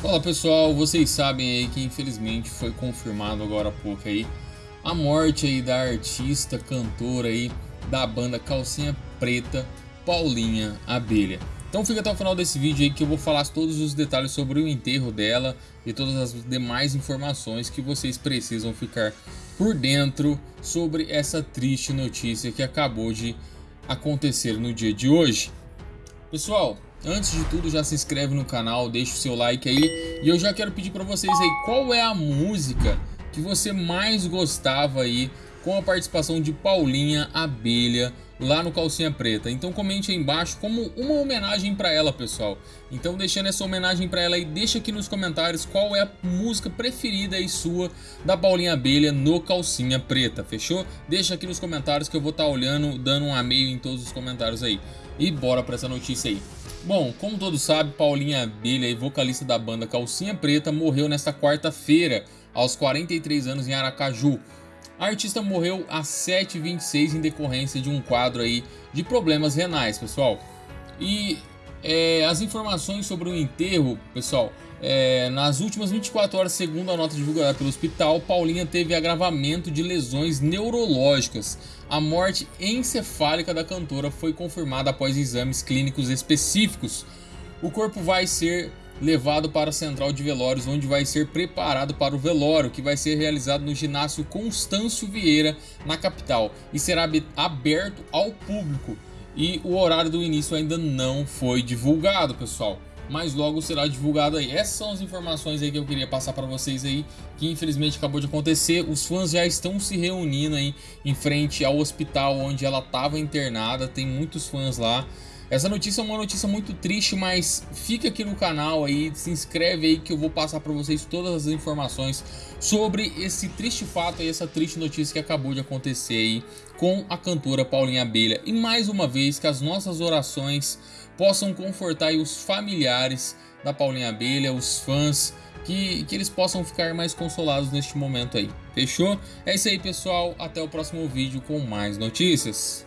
Fala pessoal, vocês sabem aí que infelizmente foi confirmado agora há pouco aí a morte aí da artista, cantora aí da banda Calcinha Preta, Paulinha Abelha. Então fica até o final desse vídeo aí que eu vou falar todos os detalhes sobre o enterro dela e todas as demais informações que vocês precisam ficar por dentro sobre essa triste notícia que acabou de acontecer no dia de hoje. Pessoal, Antes de tudo, já se inscreve no canal, deixa o seu like aí. E eu já quero pedir para vocês aí, qual é a música que você mais gostava aí com a participação de Paulinha Abelha lá no Calcinha Preta. Então comente aí embaixo como uma homenagem para ela, pessoal. Então deixando essa homenagem para ela aí, deixa aqui nos comentários qual é a música preferida aí sua da Paulinha Abelha no Calcinha Preta, fechou? Deixa aqui nos comentários que eu vou estar tá olhando, dando um amei em todos os comentários aí. E bora para essa notícia aí. Bom, como todos sabem, Paulinha Abelha, vocalista da banda Calcinha Preta, morreu nesta quarta-feira, aos 43 anos em Aracaju. A artista morreu às 7h26 em decorrência de um quadro aí de problemas renais, pessoal. E é, as informações sobre o enterro, pessoal, é, nas últimas 24 horas, segundo a nota divulgada pelo hospital, Paulinha teve agravamento de lesões neurológicas. A morte encefálica da cantora foi confirmada após exames clínicos específicos. O corpo vai ser levado para a central de velórios, onde vai ser preparado para o velório, que vai ser realizado no ginásio Constâncio Vieira, na capital, e será aberto ao público. E o horário do início ainda não foi divulgado, pessoal mas logo será divulgado aí. Essas são as informações aí que eu queria passar para vocês aí, que infelizmente acabou de acontecer. Os fãs já estão se reunindo aí em frente ao hospital onde ela estava internada, tem muitos fãs lá. Essa notícia é uma notícia muito triste, mas fica aqui no canal aí, se inscreve aí que eu vou passar para vocês todas as informações sobre esse triste fato e essa triste notícia que acabou de acontecer aí com a cantora Paulinha Abelha. E mais uma vez que as nossas orações possam confortar os familiares da Paulinha Abelha, os fãs, que, que eles possam ficar mais consolados neste momento aí. Fechou? É isso aí pessoal, até o próximo vídeo com mais notícias.